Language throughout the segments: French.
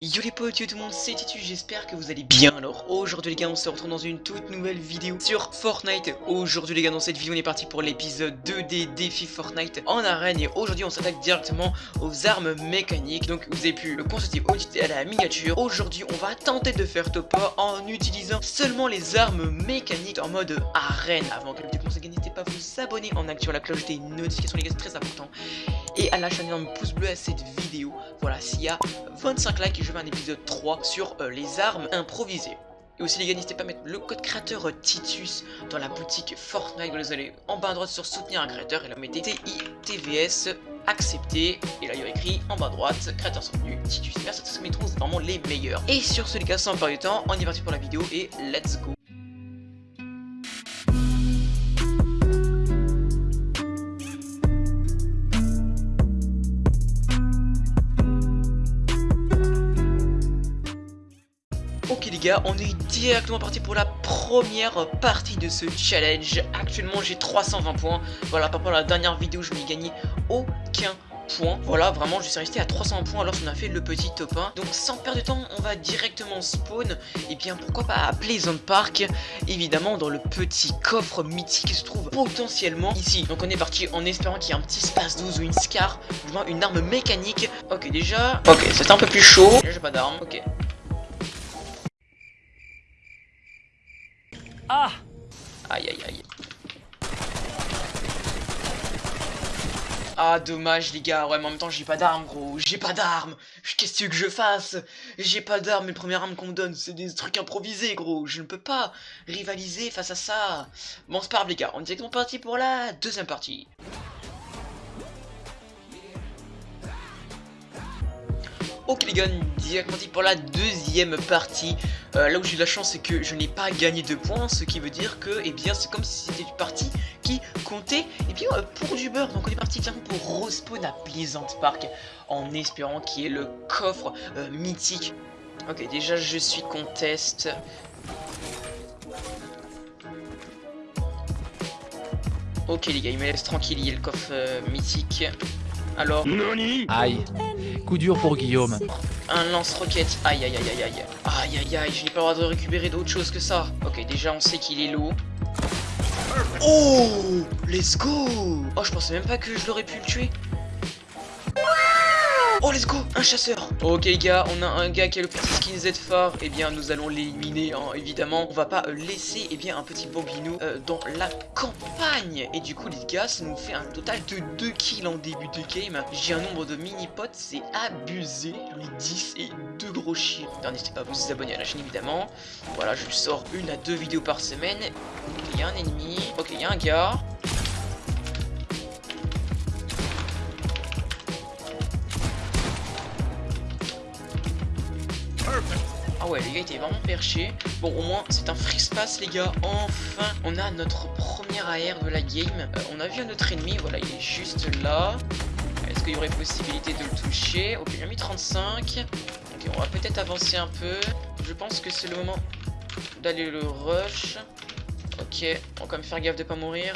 Yo les potes, yo tout le monde, c'est Titu, j'espère que vous allez bien. Alors aujourd'hui les gars, on se retrouve dans une toute nouvelle vidéo sur Fortnite. Aujourd'hui les gars, dans cette vidéo, on est parti pour l'épisode 2 des défis Fortnite en arène. Et aujourd'hui, on s'attaque directement aux armes mécaniques. Donc vous avez pu le consulter à la miniature. Aujourd'hui, on va tenter de faire top en utilisant seulement les armes mécaniques en mode arène. Avant que le vidéo commence, n'hésitez pas à vous abonner en activant la cloche des notifications les gars, c'est très important. Et à lâcher un énorme pouce bleu à cette vidéo. Voilà, s'il y a 25 likes, je vais un épisode 3 sur euh, les armes improvisées. Et aussi les gars, n'hésitez pas à mettre le code créateur euh, Titus dans la boutique Fortnite. Vous allez en bas à droite sur soutenir un créateur et là mettez TITVS accepté. Et là il y a écrit en bas à droite, créateur soutenu, Titus. Merci à tous mes c'est vraiment les meilleurs. Et sur ce les gars, sans perdre du temps, on y est parti pour la vidéo et let's go. On est directement parti pour la première partie de ce challenge. Actuellement, j'ai 320 points. Voilà, par rapport à la dernière vidéo, je n'ai gagné aucun point. Voilà, vraiment, je suis resté à 300 points lorsqu'on a fait le petit top 1. Donc, sans perdre de temps, on va directement spawn. Et bien, pourquoi pas à Pleasant Park, évidemment, dans le petit coffre mythique qui se trouve potentiellement ici. Donc, on est parti en espérant qu'il y ait un petit space 12 ou une scar, moins une arme mécanique. Ok, déjà, ok, c'est un peu plus chaud. J'ai pas d'arme, ok. Ah. Aïe aïe aïe. Ah dommage les gars, ouais mais en même temps j'ai pas d'armes gros, j'ai pas d'armes. Qu'est-ce que je fasse? J'ai pas d'armes, les premières armes qu'on me donne c'est des trucs improvisés gros, je ne peux pas rivaliser face à ça. Bon c'est pas grave les gars, on est directement parti pour la deuxième partie. Ok les gars, directement pour la deuxième partie. Euh, là où j'ai eu la chance, c'est que je n'ai pas gagné de points, ce qui veut dire que, eh bien, c'est comme si c'était une partie qui comptait, eh bien, euh, pour du beurre. Donc on est parti tiens, pour respawn à Pleasant Park, en espérant qu'il y ait le coffre euh, mythique. Ok, déjà je suis contest. Ok les gars, il me laisse tranquille, il y a le coffre mythique. Alors... Aïe Coup dur pour Guillaume. Un lance-roquette. Aïe aïe aïe aïe aïe. Aïe aïe aïe, je n'ai pas le droit de récupérer d'autre chose que ça. Ok, déjà on sait qu'il est lourd. Oh Let's go Oh, je pensais même pas que je l'aurais pu le tuer. Oh let's go Un chasseur. Ok les gars, on a un gars qui a le petit skin Z phare Eh bien nous allons l'éliminer hein, évidemment. On va pas laisser eh bien un petit bambino euh, dans la campagne. Et du coup les gars ça nous fait un total de 2 kills en début de game. J'ai un nombre de mini potes c'est abusé. Ai 10 et 2 gros chiens N'hésitez pas à vous abonner à la chaîne évidemment. Voilà je sors une à deux vidéos par semaine. Il y a un ennemi. Ok il y a un gars Ah ouais, les gars étaient vraiment perchés. Bon, au moins, c'est un free space, les gars. Enfin, on a notre première AR de la game. Euh, on a vu un autre ennemi, voilà, il est juste là. Est-ce qu'il y aurait possibilité de le toucher? Ok, j'ai mis 35. Ok, on va peut-être avancer un peu. Je pense que c'est le moment d'aller le rush. Ok, on va quand même faire gaffe de pas mourir.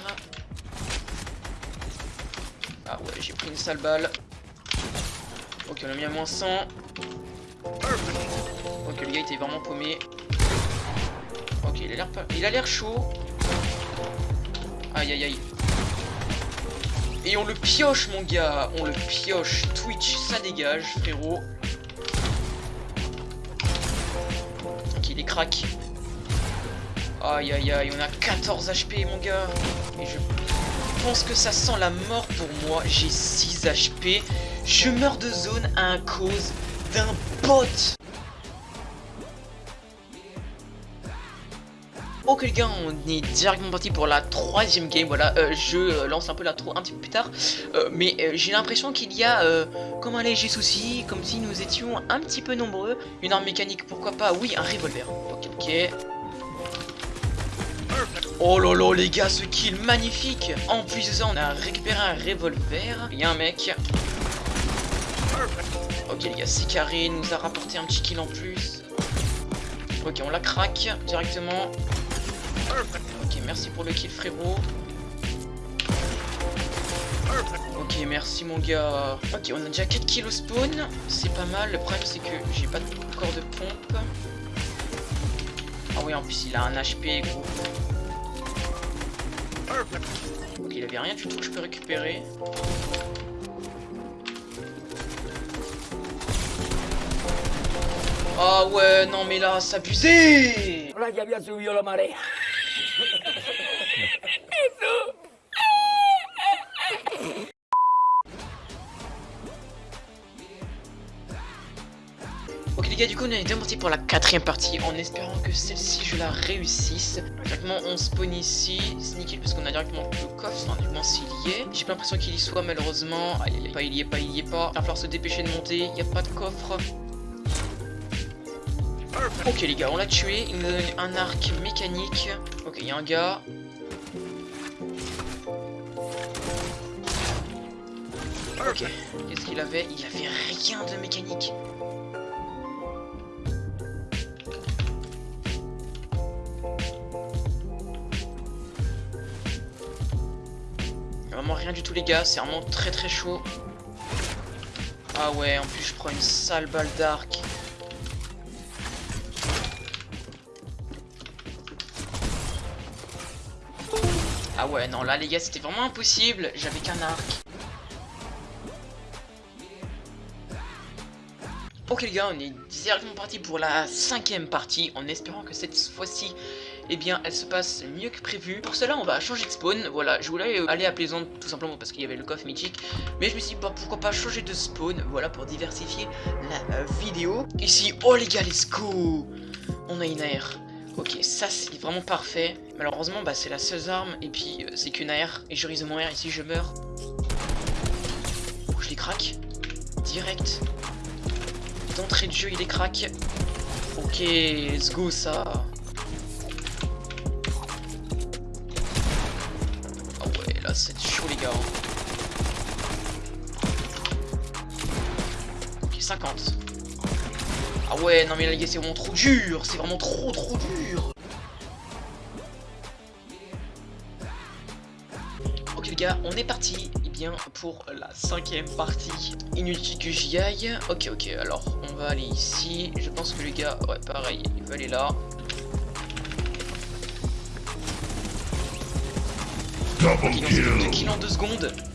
Ah ouais, j'ai pris une sale balle. Ok, on a mis à moins 100. Gars était vraiment paumé. Ok, il a l'air pas... Il a l'air chaud. Aïe, aïe, aïe. Et on le pioche, mon gars. On le pioche. Twitch, ça dégage, frérot. Ok, il est crack. Aïe, aïe, aïe. On a 14 HP, mon gars. Et je pense que ça sent la mort pour moi. J'ai 6 HP. Je meurs de zone à cause d'un bot Ok les gars, on est directement parti pour la troisième game, voilà, euh, je euh, lance un peu la un petit peu plus tard, euh, mais j'ai l'impression qu'il y a comme un léger souci, comme si nous étions un petit peu nombreux, une arme mécanique, pourquoi pas, oui, un revolver, ok, ok. Oh lolo les gars, ce kill magnifique En plus de ça, on a récupéré un revolver, il y a un mec. Ok les gars, c'est carré, nous a rapporté un petit kill en plus. Ok, on la craque directement. Ok, merci pour le kill frérot. Ok, merci mon gars. Ok, on a déjà 4 kills au spawn. C'est pas mal. Le problème, c'est que j'ai pas encore de pompe. Ah oui, en plus, il a un HP, gros. Ok, il avait rien du tout que je peux récupérer. Ah ouais, non mais là, c'est Ok les gars du coup on est parti pour la quatrième partie en espérant que celle-ci je la réussisse. Directement on spawn ici, c'est nickel parce qu'on a directement le coffre, enfin du moins s'il y est. J'ai pas l'impression qu'il y soit malheureusement, est pas, il y est pas, il y est pas. Il va falloir se dépêcher de monter, il n'y a pas de coffre Ok les gars on l'a tué, il nous donne un arc mécanique. Ok il y a un gars. Ok, qu'est-ce qu'il avait Il avait rien de mécanique. Vraiment rien du tout les gars, c'est vraiment très très chaud. Ah ouais, en plus je prends une sale balle d'arc. Ah ouais, non là les gars c'était vraiment impossible, j'avais qu'un arc. Ok les gars, on est directement parti pour la cinquième partie en espérant que cette fois-ci eh bien elle se passe mieux que prévu. Pour cela on va changer de spawn, voilà, je voulais aller à Plaisante tout simplement parce qu'il y avait le coffre mythique, mais je me suis dit bah, pourquoi pas changer de spawn, voilà pour diversifier la euh, vidéo. Ici, oh les gars, let's go On a une AR. Ok, ça c'est vraiment parfait. Malheureusement, bah c'est la seule arme et puis euh, c'est qu'une AR et je risque de mourir ici, je meurs. Oh, je les craque. Direct. D'entrée de jeu, il les craque. Ok, let's go ça. c'est chaud les gars. Ok, 50. Ah ouais, non mais là les gars, c'est vraiment trop dur. C'est vraiment trop trop dur. Ok les gars, on est parti et eh bien pour la cinquième partie. Inutile que j'y aille. Ok ok, alors on va aller ici. Je pense que les gars, ouais pareil, il va aller là. Ok, donc c'est 2 kills en 2 secondes.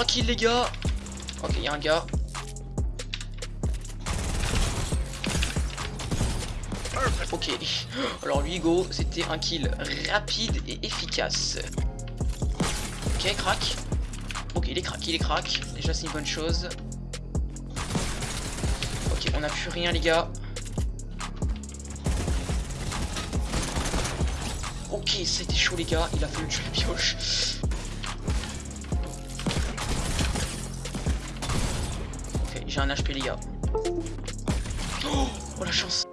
Ok, 3 kills les gars. Ok, il y a un gars. Ok, alors lui go, c'était un kill rapide et efficace. Ok, crack. Ok, il est crack, il est crack. Déjà c'est une bonne chose. Ok, on a plus rien les gars. Ok, c'était chaud les gars, il a fallu tuer la pioche. Un HP les gars. Oh, oh la chance.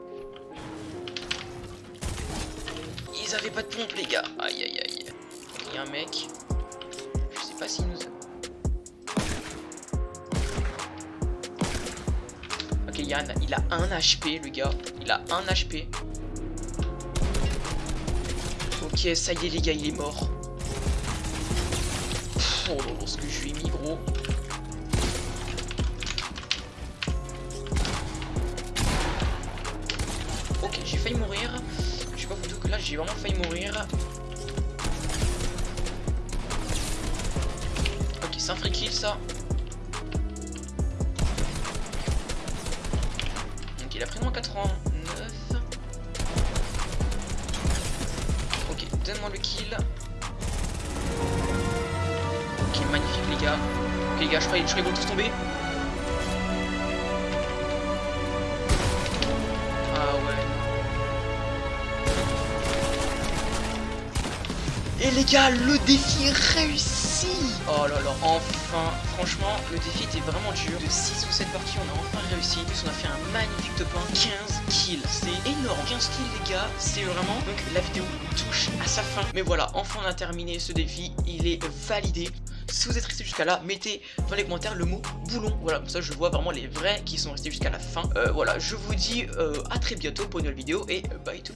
Ils avaient pas de pompe les gars. Aïe aïe aïe. Il y a un mec. Je sais pas s'il nous Ok, Yann, il a un HP le gars. Il a un HP. Ok, ça y est les gars, il est mort. oh là ce que je lui ai mis gros. J'ai vraiment failli mourir. Ok, c'est un free kill ça. Donc il a pris moins 80. donne-moi le kill. Ok, magnifique les gars. Ok les gars, je crois, qu'ils vont tous tomber. Et les gars, le défi réussi Oh là là, enfin, franchement, le défi était vraiment dur. De 6 ou 7 parties, on a enfin réussi. En plus, on a fait un magnifique top 1, 15 kills. C'est énorme, 15 kills les gars, c'est vraiment... Donc la vidéo touche à sa fin. Mais voilà, enfin on a terminé ce défi, il est validé. Si vous êtes resté jusqu'à là, mettez dans les commentaires le mot boulon. Voilà, comme ça je vois vraiment les vrais qui sont restés jusqu'à la fin. Euh, voilà, je vous dis euh, à très bientôt pour une nouvelle vidéo et bye tout.